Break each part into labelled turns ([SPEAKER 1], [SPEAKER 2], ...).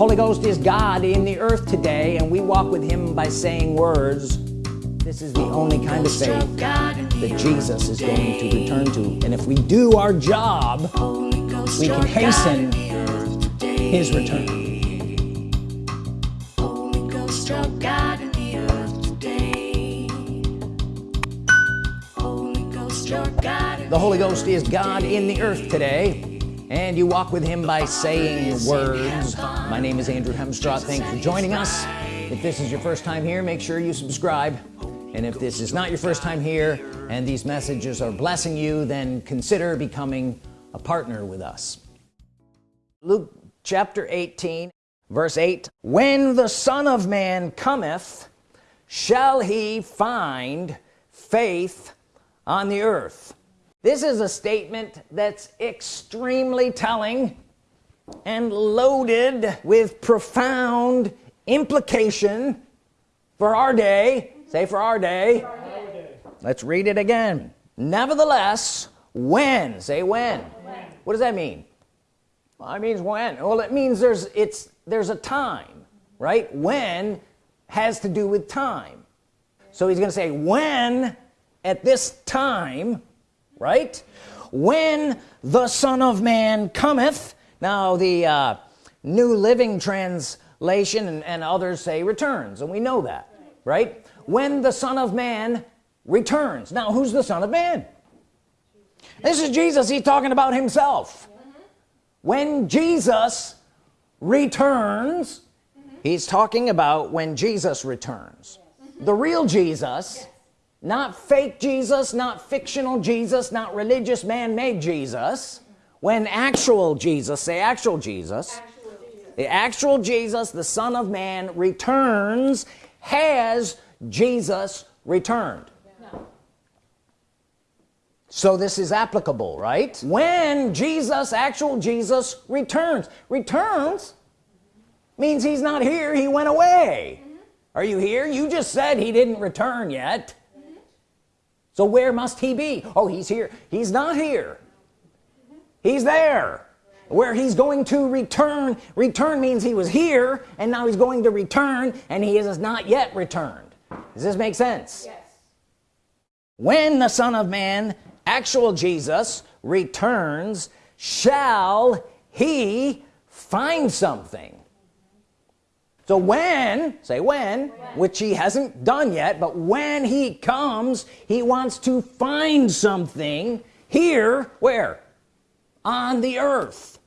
[SPEAKER 1] Holy Ghost is God in the earth today and we walk with him by saying words. This is the only kind of faith that Jesus is going to return to. And if we do our job we can hasten his return. The Holy Ghost is God in the earth today and you walk with him by saying words. My name is Andrew Hemstraw thanks for joining us. If this is your first time here make sure you subscribe. And if this is not your first time here and these messages are blessing you then consider becoming a partner with us. Luke chapter 18 verse 8 when the Son of Man cometh shall he find faith on the earth this is a statement that's extremely telling and loaded with profound implication for our day. Say for our day, our day. let's read it again. Nevertheless when say when, when. what does that mean? Well, it means when. Well it means there's it's there's a time right? When has to do with time. So he's gonna say when at this time right? When the Son of Man cometh now the uh, New Living Translation and, and others say returns and we know that right? When the Son of Man returns. Now who's the Son of Man? This is Jesus he's talking about himself. When Jesus returns he's talking about when Jesus returns. The real Jesus not fake Jesus not fictional Jesus not religious man-made Jesus when actual Jesus say actual Jesus. actual Jesus the actual Jesus the Son of Man returns has Jesus returned no. so this is applicable right when Jesus actual Jesus returns returns means he's not here he went away mm -hmm. are you here you just said he didn't return yet so where must he be? Oh he's here. He's not here. He's there. Where he's going to return return means he was here and now he's going to return and he is not yet returned. Does this make sense? Yes. when the Son of Man actual Jesus returns shall he find something so when say when, when, which he hasn't done yet but when he comes he wants to find something here where? On the earth.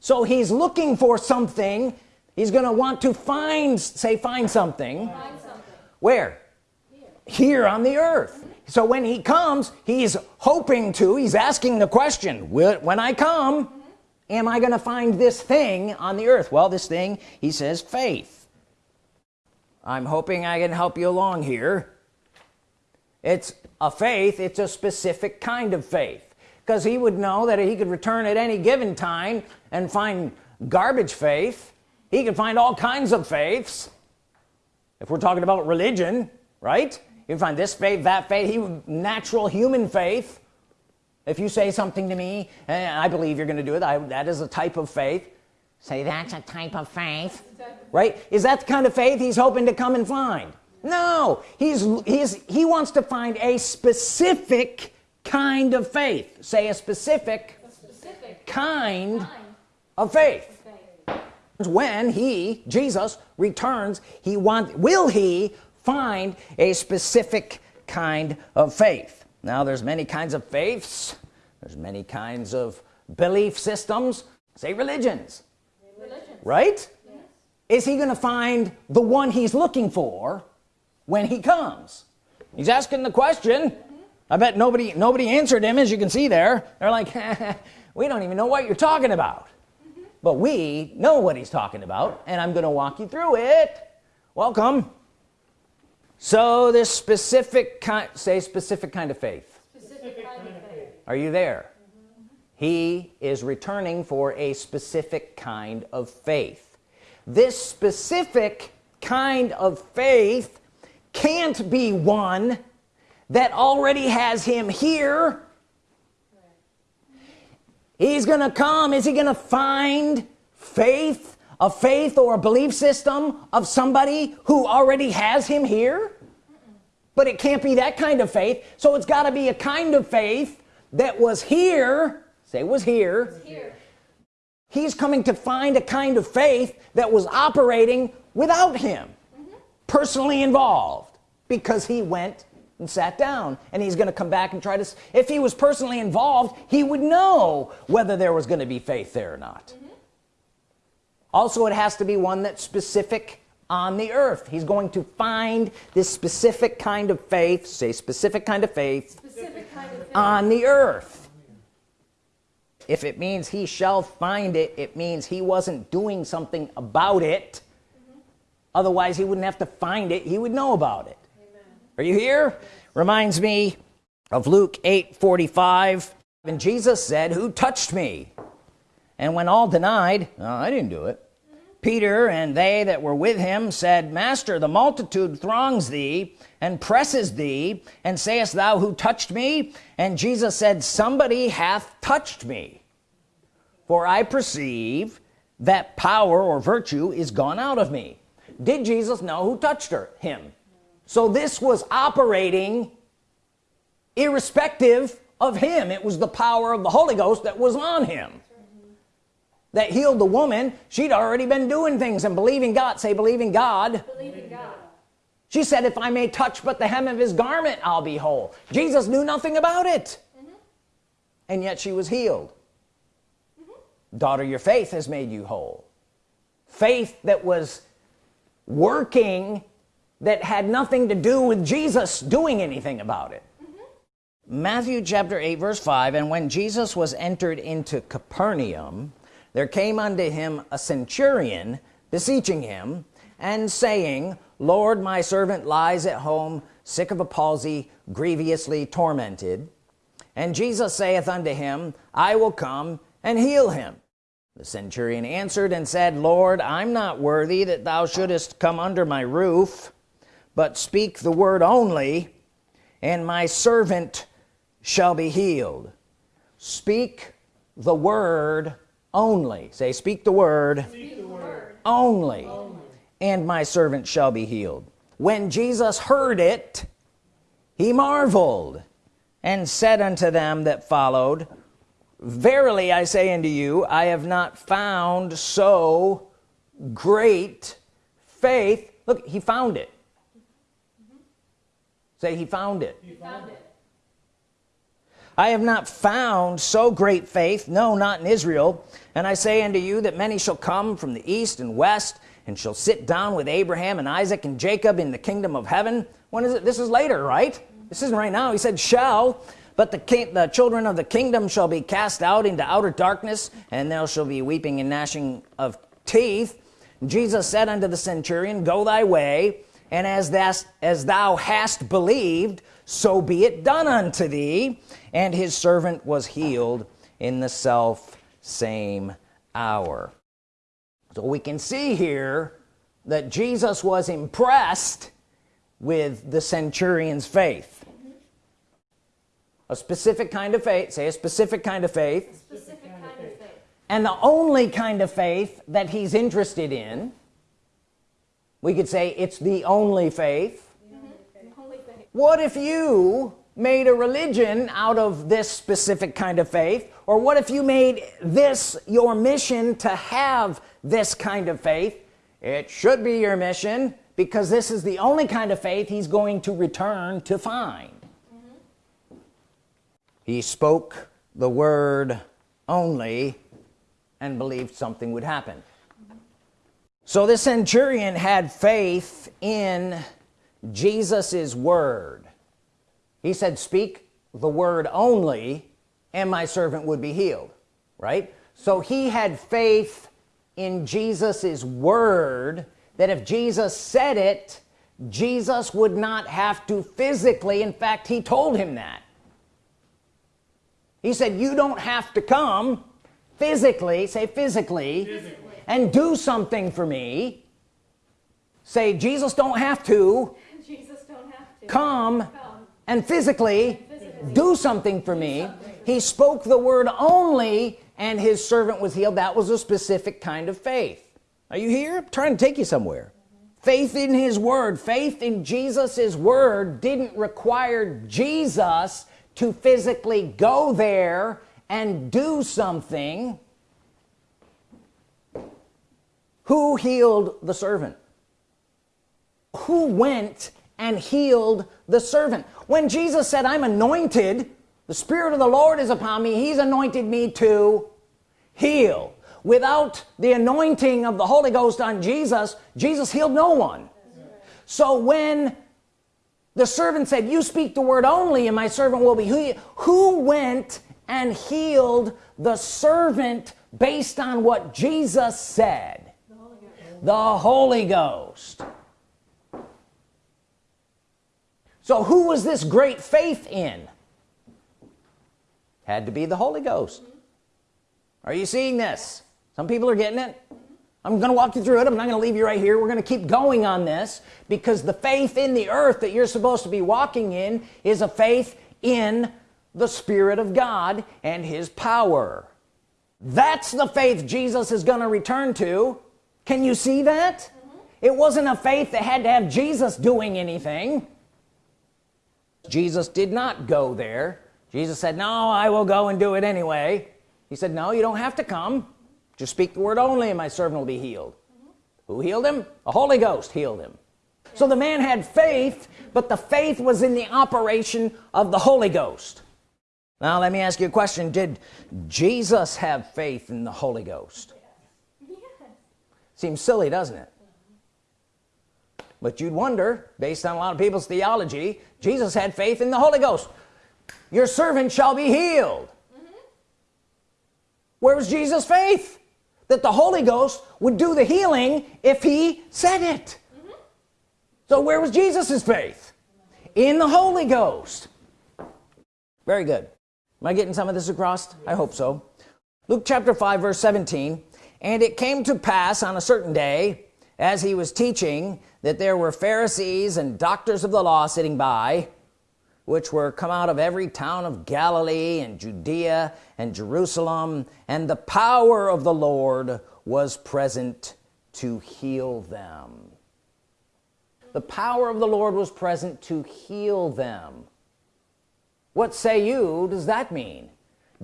[SPEAKER 1] So he's looking for something. He's gonna want to find say find something, find something. where? Here. here on the earth. So when he comes he's hoping to he's asking the question when I come am I gonna find this thing on the earth? Well this thing he says faith. I'm hoping I can help you along here. It's a faith it's a specific kind of faith because he would know that he could return at any given time and find garbage faith. He could find all kinds of faiths. If we're talking about religion right? You find this faith that faith he would natural human faith if you say something to me and I believe you're gonna do it I, that is a type of faith. Say that's a type of faith. Right? Is that the kind of faith he's hoping to come and find? No. He's he's he wants to find a specific kind of faith. Say a specific, a specific kind, kind, of faith. faith. When he Jesus returns he want will he find a specific kind of faith now there's many kinds of faiths. There's many kinds of belief systems. Say religions, religions. right? Yes. is he gonna find the one he's looking for when he comes? He's asking the question. Mm -hmm. I bet nobody nobody answered him as you can see there. They're like we don't even know what you're talking about. Mm -hmm. but we know what he's talking about and I'm gonna walk you through it. Welcome so this specific kind say specific kind of faith, specific kind of faith. are you there? Mm -hmm. he is returning for a specific kind of faith. This specific kind of faith can't be one that already has him here. He's gonna come. Is he gonna find faith a faith or a belief system of somebody who already has him here but it can't be that kind of faith so it's got to be a kind of faith that was here say was here. here he's coming to find a kind of faith that was operating without him mm -hmm. personally involved because he went and sat down and he's gonna come back and try to if he was personally involved he would know whether there was gonna be faith there or not mm -hmm. Also it has to be one that's specific on the earth. He's going to find this specific kind of faith say specific kind of faith, kind of faith. on the earth. If it means he shall find it it means he wasn't doing something about it. Mm -hmm. otherwise he wouldn't have to find it. He would know about it. Are you here? Reminds me of Luke 8 45 and Jesus said who touched me and when all denied oh, I didn't do it. Peter and they that were with him said master the multitude throngs thee and presses thee and sayest thou who touched me and Jesus said somebody hath touched me. For I perceive that power or virtue is gone out of me. Did Jesus know who touched her? Him. So this was operating irrespective of him. It was the power of the Holy Ghost that was on him that healed the woman she'd already been doing things and believing God say believing God, believing God. she said if I may touch but the hem of his garment I'll be whole Jesus knew nothing about it mm -hmm. and yet she was healed mm -hmm. daughter your faith has made you whole faith that was working that had nothing to do with Jesus doing anything about it mm -hmm. Matthew chapter 8 verse 5 and when Jesus was entered into Capernaum there came unto him a centurion beseeching him and saying Lord my servant lies at home sick of a palsy grievously tormented. And Jesus saith unto him I will come and heal him the centurion answered and said Lord I'm not worthy that thou shouldest come under my roof but speak the word only and my servant shall be healed. Speak the word only. Say speak the word, speak the word. Only. only. And my servant shall be healed. When Jesus heard it he marveled and said unto them that followed verily I say unto you I have not found so great faith. Look he found it. Mm-hmm. Say he found it. he found it I have not found so great faith no not in Israel. And I say unto you that many shall come from the east and west and shall sit down with Abraham and Isaac and Jacob in the kingdom of heaven. When is it? This is later right? This isn't right now. He said shall but the the children of the kingdom shall be cast out into outer darkness and there shall be weeping and gnashing of teeth. Jesus said unto the centurion go thy way and as that as thou hast believed so be it done unto thee. And his servant was healed in the self same hour. So we can see here that Jesus was impressed with the centurion's faith. A specific kind of faith say a specific kind of faith, specific kind of faith. and the only kind of faith that he's interested in we could say it's the only faith, mm -hmm. only faith. What if you made a religion out of this specific kind of faith? Or what if you made this your mission to have this kind of faith? It should be your mission because this is the only kind of faith he's going to return to find. Mm -hmm. he spoke the word only and believed something would happen. So the centurion had faith in Jesus's word. He said speak the word only and my servant would be healed. Right? So he had faith in Jesus's word that if Jesus said it Jesus would not have to physically in fact he told him that. He said you don't have to come physically say physically, physically. and do something for me. Say Jesus don't have to, don't have to. Come, and physically, physically. do something for me. He spoke the word only and his servant was healed. That was a specific kind of faith. Are you here? I'm trying to take you somewhere. Faith in his word. Faith in Jesus's word didn't require Jesus to physically go there and do something. Who healed the servant? Who went and healed the servant. When Jesus said I'm anointed the Spirit of the Lord is upon me he's anointed me to heal. Without the anointing of the Holy Ghost on Jesus Jesus healed no one. So when the servant said you speak the word only and my servant will be who, who went and healed the servant based on what Jesus said? The Holy, the Holy Ghost so who was this great faith in? Had to be the Holy Ghost. Are you seeing this? Some people are getting it. I'm gonna walk you through it. I'm not gonna leave you right here. We're gonna keep going on this because the faith in the earth that you're supposed to be walking in is a faith in the Spirit of God and his power. That's the faith Jesus is gonna return to. Can you see that? Mm -hmm. it wasn't a faith that had to have Jesus doing anything Jesus did not go there. Jesus said no I will go and do it anyway. He said no you don't have to come. Just speak the word only and my servant will be healed. Mm -hmm. who healed him? The Holy Ghost healed him. So the man had faith but the faith was in the operation of the Holy Ghost. Now let me ask you a question. Did Jesus have faith in the Holy Ghost? Yes. seems silly doesn't it but you'd wonder based on a lot of people's theology Jesus had faith in the Holy Ghost. Your servant shall be healed. Mm -hmm. where was Jesus faith? That the Holy Ghost would do the healing if he said it. Mm -hmm. so where was Jesus's faith? In the Holy Ghost. Very good. Am I getting some of this across? Yes. I hope so. Luke chapter 5 verse 17 and it came to pass on a certain day as he was teaching that there were Pharisees and doctors of the law sitting by which were come out of every town of Galilee and Judea and Jerusalem and the power of the Lord was present to heal them. The power of the Lord was present to heal them. What say you does that mean?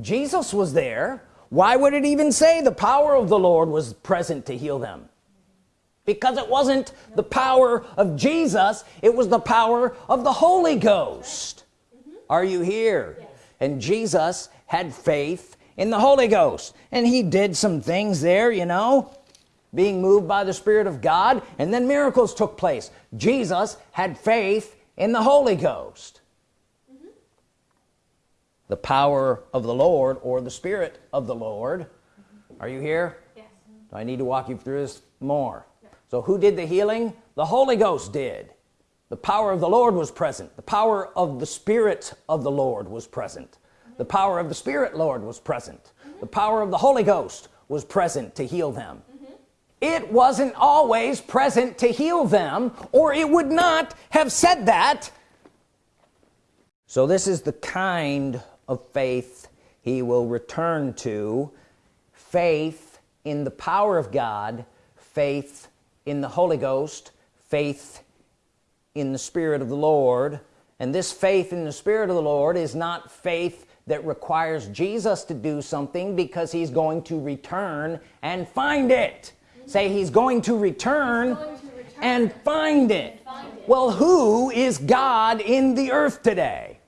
[SPEAKER 1] Jesus was there. Why would it even say the power of the Lord was present to heal them because it wasn't the power of Jesus it was the power of the Holy Ghost are you here yes. and Jesus had faith in the Holy Ghost and he did some things there you know being moved by the Spirit of God and then miracles took place Jesus had faith in the Holy Ghost mm -hmm. the power of the Lord or the Spirit of the Lord mm -hmm. are you here yes. do I need to walk you through this more so who did the healing? The Holy Ghost did. The power of the Lord was present. The power of the Spirit of the Lord was present. The power of the Spirit Lord was present. The power of the Holy Ghost was present to heal them. It wasn't always present to heal them or it would not have said that. So this is the kind of faith he will return to. Faith in the power of God faith in the Holy Ghost faith in the Spirit of the Lord. And this faith in the Spirit of the Lord is not faith that requires Jesus to do something because he's going to return and find it. Say he's going to return, going to return and, find it. and find it. Well who is God in the earth today?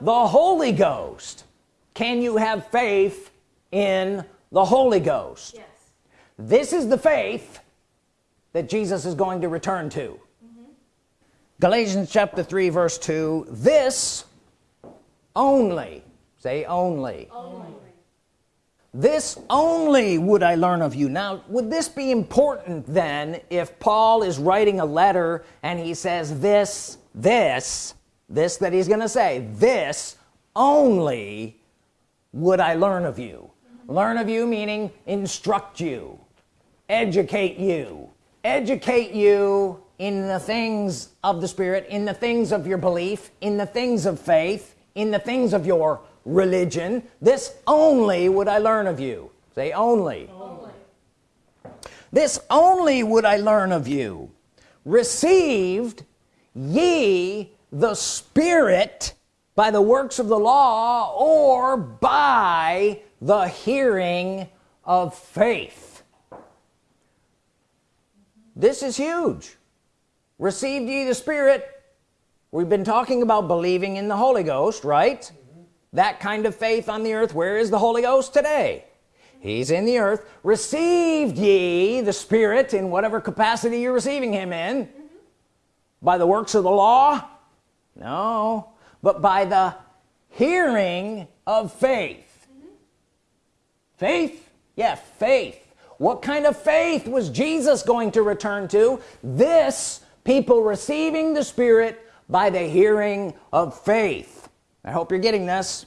[SPEAKER 1] The Holy Ghost. Can you have faith in the Holy Ghost? Yes. this is the faith that Jesus is going to return to. Galatians chapter 3 verse 2 this only say only. only this only would I learn of you now would this be important then if Paul is writing a letter and he says this this this that he's gonna say this only would I learn of you mm -hmm. learn of you meaning instruct you educate you educate you in the things of the Spirit in the things of your belief in the things of faith in the things of your religion. This only would I learn of you. Say only, only. this only would I learn of you. Received ye the Spirit by the works of the law or by the hearing of faith this is huge. Received ye the Spirit. We've been talking about believing in the Holy Ghost right? Mm -hmm. that kind of faith on the earth where is the Holy Ghost today? He's in the earth. Received ye the Spirit in whatever capacity you're receiving him in? Mm -hmm. by the works of the law? No. But by the hearing of faith. Mm -hmm. faith? Yeah faith what kind of faith was Jesus going to return to? This people receiving the Spirit by the hearing of faith. I hope you're getting this.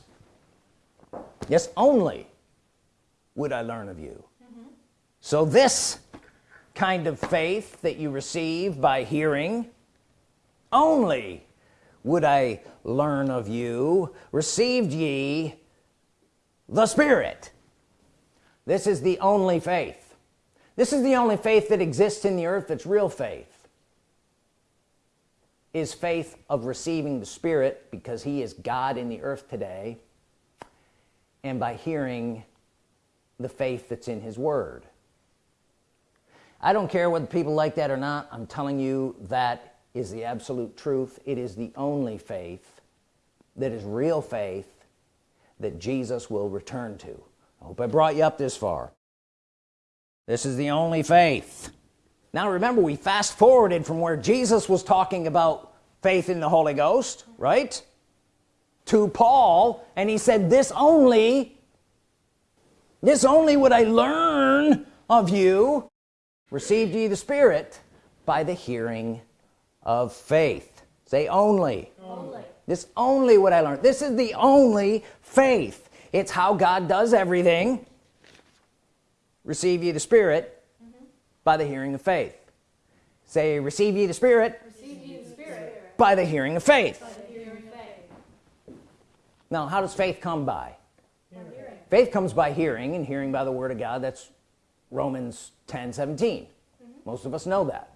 [SPEAKER 1] Yes only would I learn of you. Mm -hmm. so this kind of faith that you receive by hearing only would I learn of you received ye the Spirit this is the only faith. This is the only faith that exists in the earth that's real faith. Is faith of receiving the Spirit because he is God in the earth today and by hearing the faith that's in his word? I don't care whether people like that or not. I'm telling you that is the absolute truth. It is the only faith that is real faith that Jesus will return to I hope I brought you up this far. This is the only faith. Now remember we fast forwarded from where Jesus was talking about faith in the Holy Ghost right? To Paul and he said this only this only would I learn of you. Received ye the Spirit by the hearing of faith. Say only. only. This only what I learned this is the only faith it's how God does everything receive ye the Spirit mm -hmm. by the hearing of faith say receive ye the Spirit, ye the Spirit. by the hearing of faith. Hearing of faith now how does faith come by faith comes by hearing and hearing by the Word of God that's Romans 10 17 mm -hmm. most of us know that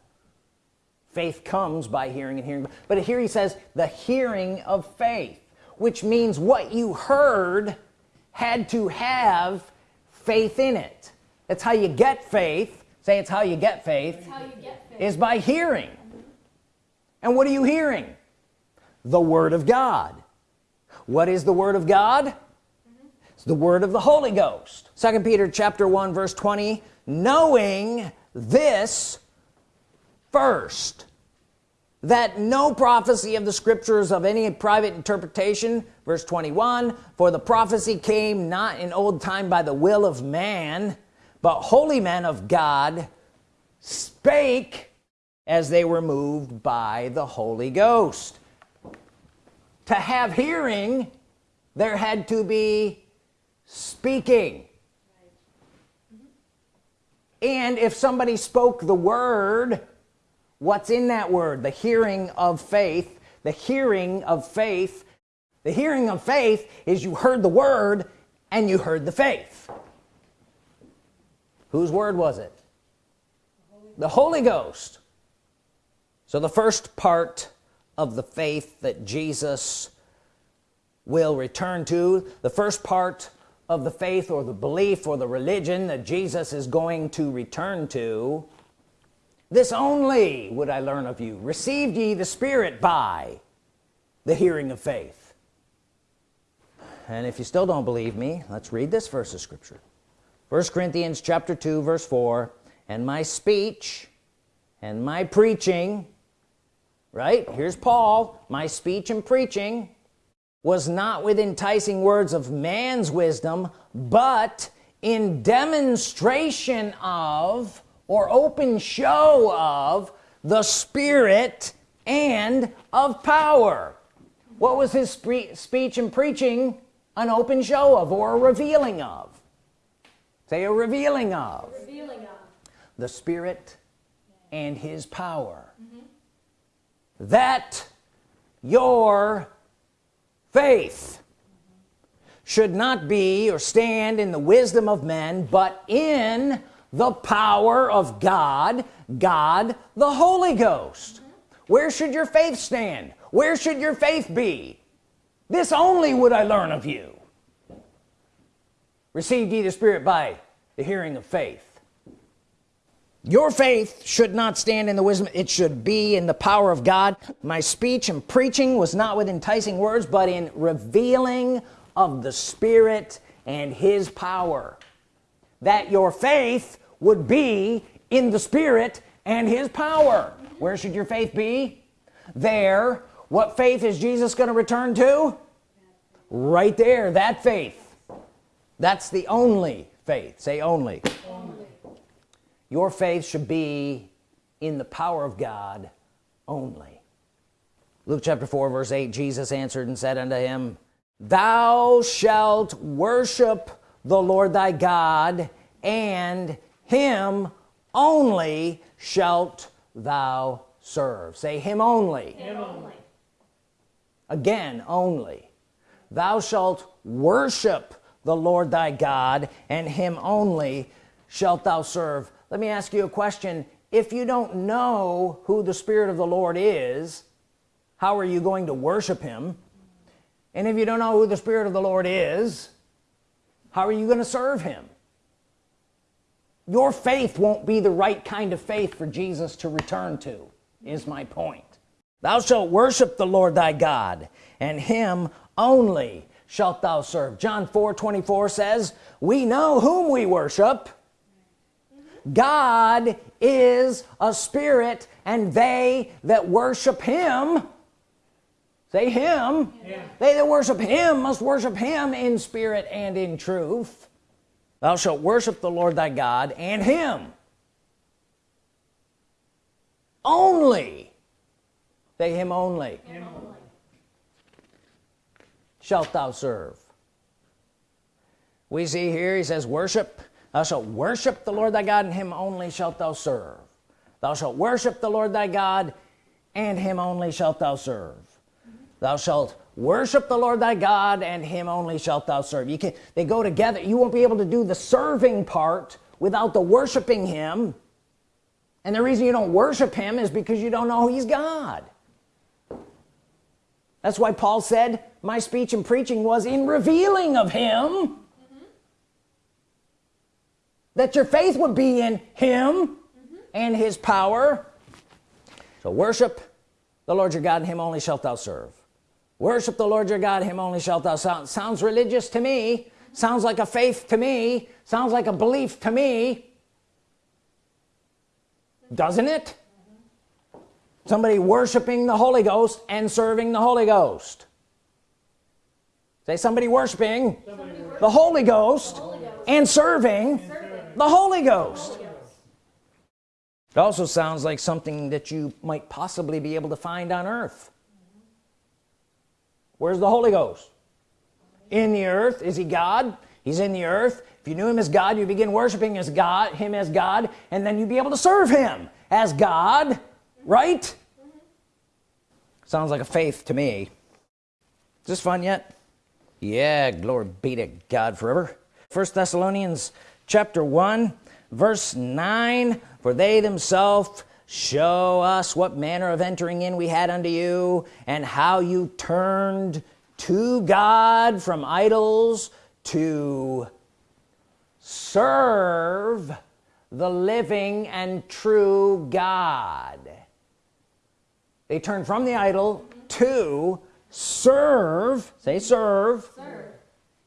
[SPEAKER 1] faith comes by hearing and hearing but here he says the hearing of faith which means what you heard had to have faith in it. That's how you get faith. Say it's how you get faith, you get faith. is by hearing. And what are you hearing? The Word of God. What is the Word of God? It's the Word of the Holy Ghost. Second Peter chapter 1 verse 20 knowing this first that no prophecy of the scriptures of any private interpretation verse 21 for the prophecy came not in old time by the will of man but holy men of God spake as they were moved by the Holy Ghost. To have hearing there had to be speaking. And if somebody spoke the word what's in that word? The hearing of faith the hearing of faith the hearing of faith is you heard the word and you heard the faith. Whose word was it? The Holy Ghost. So the first part of the faith that Jesus will return to the first part of the faith or the belief or the religion that Jesus is going to return to this only would I learn of you. Received ye the Spirit by the hearing of faith and if you still don't believe me let's read this verse of Scripture. First Corinthians chapter 2 verse 4 and my speech and my preaching right? Here's Paul. My speech and preaching was not with enticing words of man's wisdom but in demonstration of or open show of the Spirit and of power. What was his speech and preaching an open show of or a revealing of say a revealing of, a revealing of. the Spirit and his power mm -hmm. that your faith should not be or stand in the wisdom of men but in the power of God God the Holy Ghost mm -hmm. where should your faith stand where should your faith be this only would I learn of you. Received ye the Spirit by the hearing of faith. Your faith should not stand in the wisdom it should be in the power of God. My speech and preaching was not with enticing words but in revealing of the Spirit and his power. That your faith would be in the Spirit and his power. Where should your faith be? There what faith is Jesus going to return to? Right there that faith. That's the only faith. Say only, only. Your faith should be in the power of God only. Luke chapter 4 verse 8 Jesus answered and said unto him thou shalt worship the Lord thy God and him only shalt thou serve. Say him only, him only. Again only. Thou shalt worship the Lord thy God and him only shalt thou serve. Let me ask you a question. If you don't know who the Spirit of the Lord is how are you going to worship him? And if you don't know who the Spirit of the Lord is how are you going to serve him? Your faith won't be the right kind of faith for Jesus to return to is my point thou shalt worship the Lord thy God and him only shalt thou serve John 4 24 says we know whom we worship God is a spirit and they that worship him say him yeah. they that worship him must worship him in spirit and in truth thou shalt worship the Lord thy God and him only say him only, him only. shalt thou serve. We see here he says worship thou shalt worship the Lord thy God and him only shalt thou serve. Thou shalt worship the Lord thy God and him only shalt thou serve. Thou shalt worship the Lord thy God and him only shalt thou serve. You can they go together. You won't be able to do the serving part without the worshiping him. And the reason you don't worship him is because you don't know he's God that's why Paul said my speech and preaching was in revealing of him. That your faith would be in him mm -hmm. and his power. So worship the Lord your God and him only shalt thou serve. Worship the Lord your God him only shalt thou sound. Sounds religious to me. Sounds like a faith to me. Sounds like a belief to me. Doesn't it somebody worshiping the Holy Ghost and serving the Holy Ghost. Say somebody worshiping, somebody the, Holy Ghost, the Holy Ghost and serving, serving the Holy Ghost. It also sounds like something that you might possibly be able to find on earth. Where's the Holy Ghost? In the earth. Is he God? He's in the earth. If you knew him as God you begin worshiping as God him as God and then you'd be able to serve him as God right sounds like a faith to me. Is this fun yet? Yeah glory be to God forever. First Thessalonians chapter 1 verse 9 for they themselves show us what manner of entering in we had unto you and how you turned to God from idols to serve the living and true God they turn from the idol to serve say serve, serve.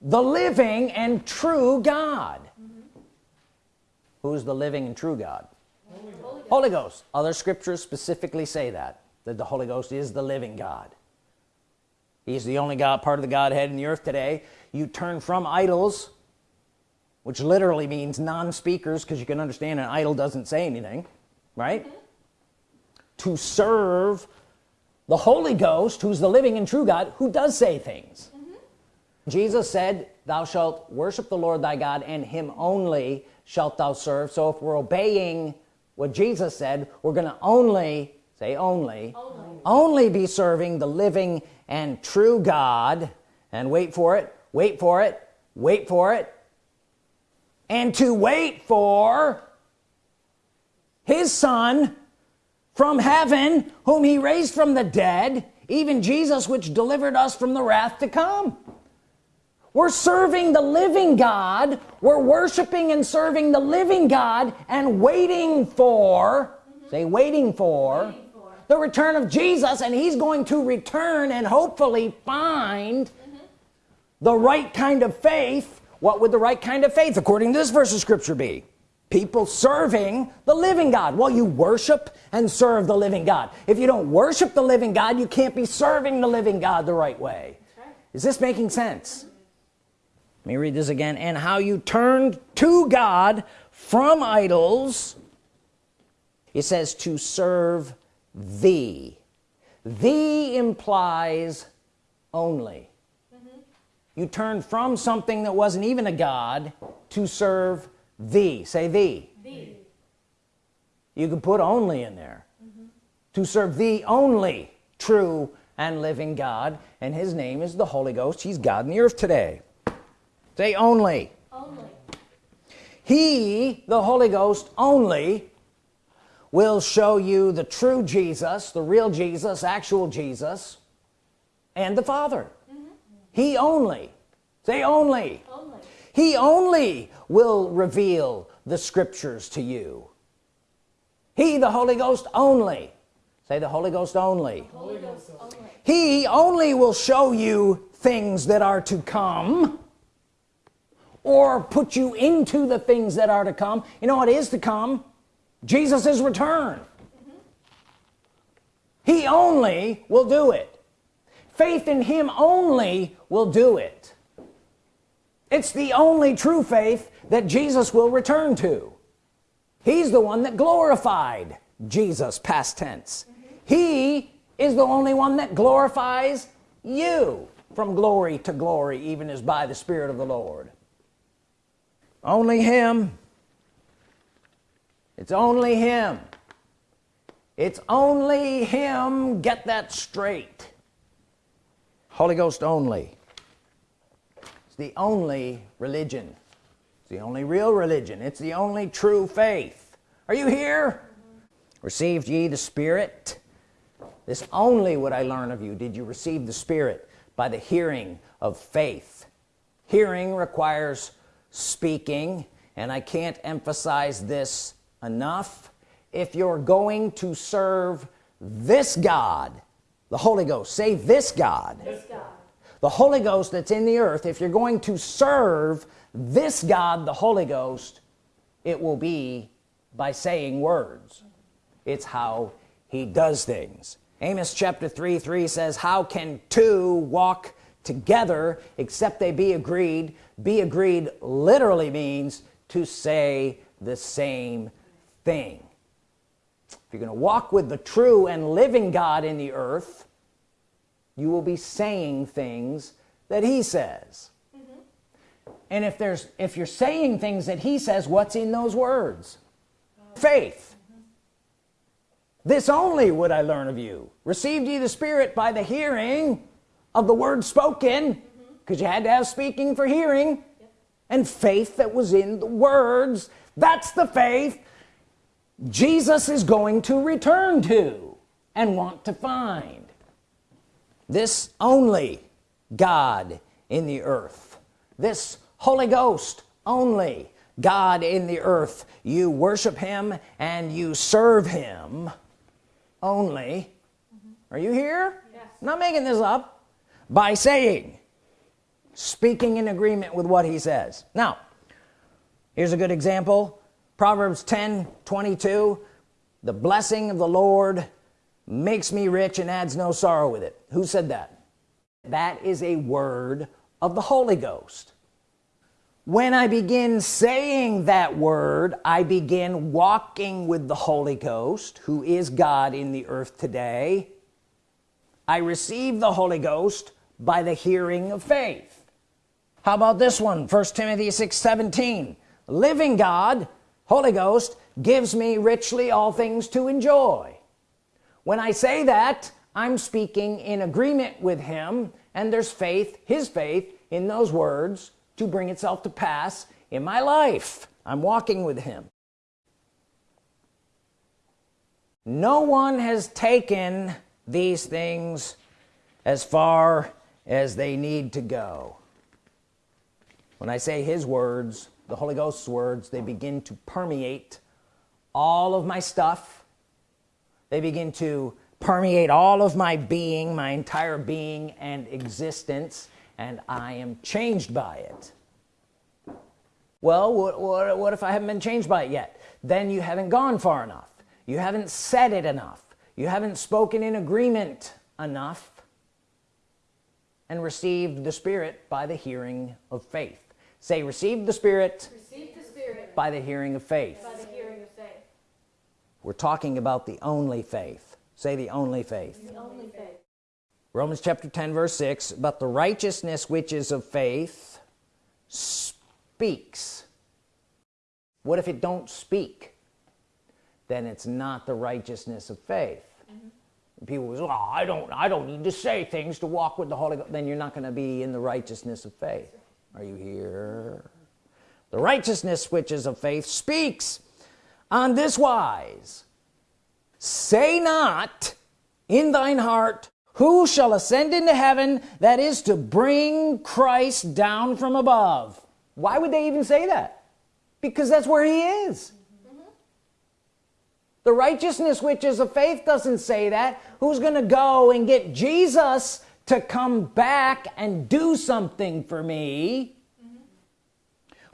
[SPEAKER 1] the living and true God. Who's the living and true God? Holy Ghost. Holy Ghost. Other scriptures specifically say that that the Holy Ghost is the living God. He's the only God part of the Godhead in the earth today. You turn from idols which literally means non-speakers because you can understand an idol doesn't say anything right? Mm -hmm. To serve the Holy Ghost who's the living and true God who does say things. Mm -hmm. Jesus said thou shalt worship the Lord thy God and him only shalt thou serve. So if we're obeying what Jesus said we're gonna only say only only, only be serving the living and true God. And wait for it wait for it wait for it. And to wait for his son from heaven whom he raised from the dead even Jesus which delivered us from the wrath to come we're serving the living God we're worshiping and serving the living God and waiting for mm -hmm. say waiting for, waiting for, the return of Jesus and he's going to return and hopefully find mm -hmm. the right kind of faith what would the right kind of faith according to this verse of scripture be people serving the living God. Well you worship and serve the living God. If you don't worship the living God you can't be serving the living God the right way. Right. is this making sense? Let me read this again. And how you turned to God from idols it says to serve thee. Thee implies only. Mm-hmm. You turned from something that wasn't even a God to serve thee say thee, thee. you can put only in there. Mm -hmm. to serve the only true and living God and his name is the Holy Ghost. He's God in the earth today. Say only, only. he the Holy Ghost only will show you the true Jesus the real Jesus actual Jesus and the Father. He only. Say only. only he only will reveal the scriptures to you. He the Holy Ghost only. Say the Holy Ghost only, Holy Ghost only. he only will show you things that are to come or put you into the things that are to come. You know what is to come? Jesus's return. Mm -hmm. he only will do it. Faith in him only will do it it's the only true faith that Jesus will return to. He's the one that glorified Jesus past tense. He is the only one that glorifies you from glory to glory even as by the Spirit of the Lord. Only him. It's only him. It's only him. Get that straight. Holy Ghost only it's the only religion. It's the only real religion. It's the only true faith. Are you here? Received ye the Spirit? This only would I learn of you. Did you receive the Spirit? By the hearing of faith. Hearing requires speaking and I can't emphasize this enough. If you're going to serve this God the Holy Ghost say this God, this God. The Holy Ghost that's in the earth if you're going to serve this God the Holy Ghost it will be by saying words. It's how he does things. Amos chapter 3 3 says how can two walk together except they be agreed? Be agreed literally means to say the same thing. If you're gonna walk with the true and living God in the earth you will be saying things that he says mm -hmm. and if there's if you're saying things that he says what's in those words faith mm -hmm. this only would I learn of you received ye the Spirit by the hearing of the word spoken because mm-hmm. mm -hmm. you had to have speaking for hearing yep. and faith that was in the words that's the faith Jesus is going to return to and want to find this only God in the earth. This Holy Ghost only God in the earth. You worship him and you serve him only. Mm -hmm. are you here? Yes. Not making this up. By saying speaking in agreement with what he says. Now here's a good example. Proverbs 10 22 the blessing of the Lord makes me rich and adds no sorrow with it. Who said that? That is a word of the Holy Ghost. When I begin saying that word I begin walking with the Holy Ghost who is God in the earth today. I receive the Holy Ghost by the hearing of faith. How about this one? First Timothy 6 17 living God Holy Ghost gives me richly all things to enjoy when I say that I'm speaking in agreement with him and there's faith his faith in those words to bring itself to pass in my life. I'm walking with him. No one has taken these things as far as they need to go. When I say his words the Holy Ghost's words they begin to permeate all of my stuff they begin to permeate all of my being my entire being and existence and I am changed by it. Well what, what, what if I haven't been changed by it yet? Then you haven't gone far enough. You haven't said it enough. You haven't spoken in agreement enough and received the Spirit by the hearing of faith. Say receive the Spirit,
[SPEAKER 2] receive the Spirit
[SPEAKER 1] by the hearing of faith.
[SPEAKER 2] by the hearing of faith
[SPEAKER 1] we're talking about the only faith. Say the only faith.
[SPEAKER 2] The only faith.
[SPEAKER 1] Romans chapter 10 verse 6 but the righteousness which is of faith speaks. What if it don't speak? Then it's not the righteousness of faith. Mm -hmm. people say oh, I don't I don't need to say things to walk with the Holy Ghost. Then you're not going to be in the righteousness of faith. Are you here? The righteousness which is of faith speaks on this wise. Say not in thine heart who shall ascend into heaven that is to bring Christ down from above? Why would they even say that? Because that's where he is. The righteousness which is of faith doesn't say that. Who's gonna go and get Jesus to come back and do something for me? mm -hmm.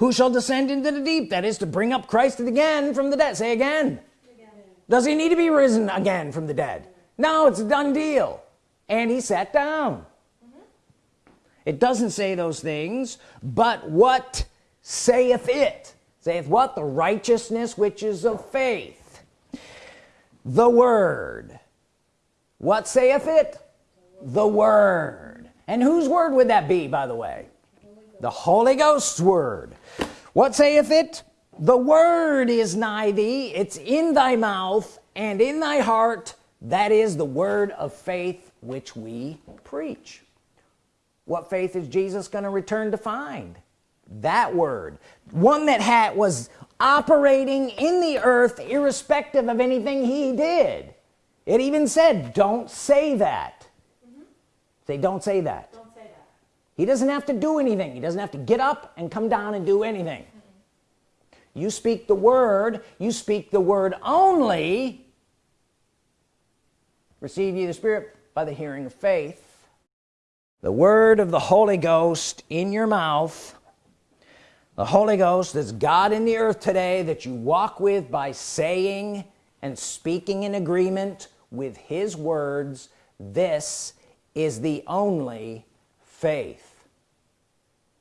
[SPEAKER 1] Who shall descend into the deep? That is to bring up Christ again from the dead. Say again. does he need to be risen again from the dead? No it's a done deal. And he sat down. It doesn't say those things but what saith it? Saith what? The righteousness which is of faith. The word. What saith it? The word. And whose word would that be by the way the Holy Ghost's word. What saith it? The word is nigh thee it's in thy mouth and in thy heart that is the word of faith which we preach. What faith is Jesus going to return to find? That word. One that had was operating in the earth irrespective of anything he did. It even said don't say that. Mm -hmm. that don't say that he doesn't have to do anything. He doesn't have to get up and come down and do anything. You speak the word you speak the word only. Receive ye the spirit by the hearing of faith. The word of the Holy Ghost in your mouth. The Holy Ghost is God in the earth today that you walk with by saying and speaking in agreement with his words. This is the only faith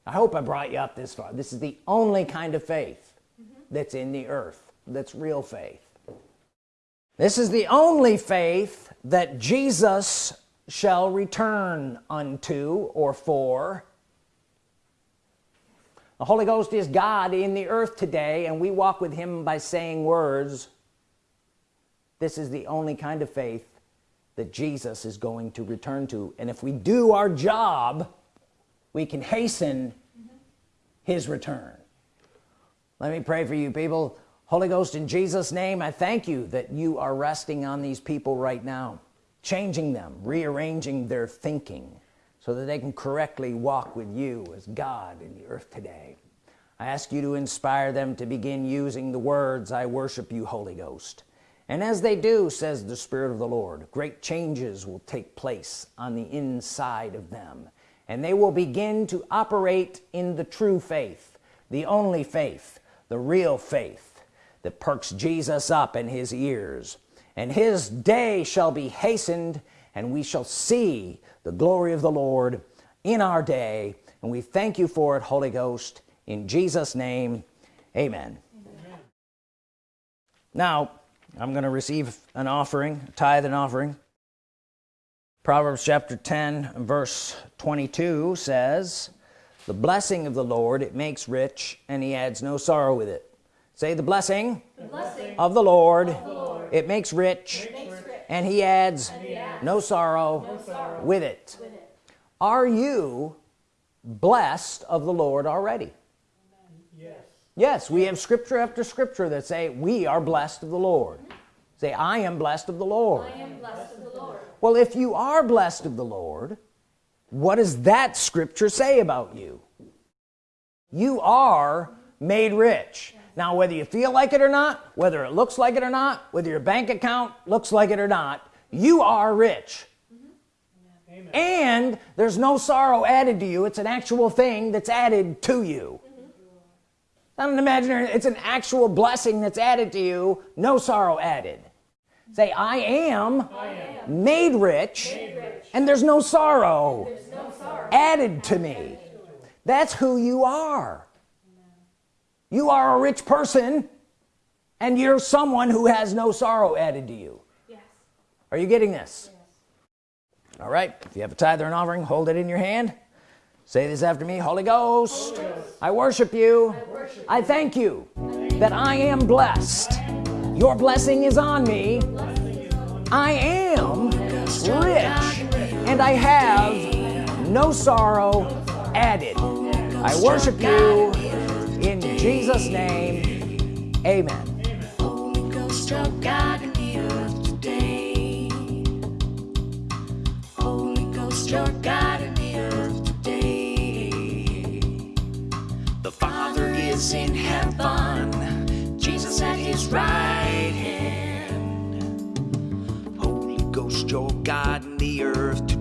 [SPEAKER 1] I hope I brought you up this far. This is the only kind of faith mm -hmm. that's in the earth that's real faith. This is the only faith that Jesus shall return unto or for. The Holy Ghost is God in the earth today and we walk with him by saying words. This is the only kind of faith that Jesus is going to return to. And if we do our job we can hasten his return. Let me pray for you people. Holy Ghost in Jesus name I thank you that you are resting on these people right now changing them rearranging their thinking so that they can correctly walk with you as God in the earth today. I ask you to inspire them to begin using the words I worship you Holy Ghost. And as they do says the Spirit of the Lord great changes will take place on the inside of them and they will begin to operate in the true faith the only faith the real faith that perks Jesus up in his ears. And his day shall be hastened and we shall see the glory of the Lord in our day. And we thank you for it Holy Ghost in Jesus name. Amen, amen. now I'm gonna receive an offering tithe and offering Proverbs chapter 10 verse 22 says the blessing of the Lord it makes rich and he adds no sorrow with it say the blessing, the blessing of, the Lord, of the Lord it makes rich, it makes rich and he adds, and he adds no, sorrow no, sorrow with it. with it are you blessed of the Lord already yes yes we have scripture after scripture that say we are blessed of the Lord say I am blessed of the Lord
[SPEAKER 2] I am blessed of the Lord.
[SPEAKER 1] Well if you are blessed of the Lord what does that scripture say about you? You are made rich. Now whether you feel like it or not whether it looks like it or not whether your bank account looks like it or not you are rich. And there's no sorrow added to you. It's an actual thing that's added to you. Not an imaginary it's an actual blessing that's added to you. No sorrow added say I am, Made, rich, and there's no sorrow added to me. That's who you are. You are a rich person and you're someone who has no sorrow added to you.
[SPEAKER 2] Yes.
[SPEAKER 1] are you getting this? Yes. all right. If you have a tithe or an offering hold it in your hand. Say this after me Holy Ghost, I, worship you. I thank you. that I am blessed your blessing is on me. I am rich and I have no sorrow added. I worship you in Jesus name. Amen.
[SPEAKER 3] Holy Ghost, you're God in the earth today. Holy Ghost, you're God in the earth today. The Father is in heaven, Jesus at his right you're God in the earth today.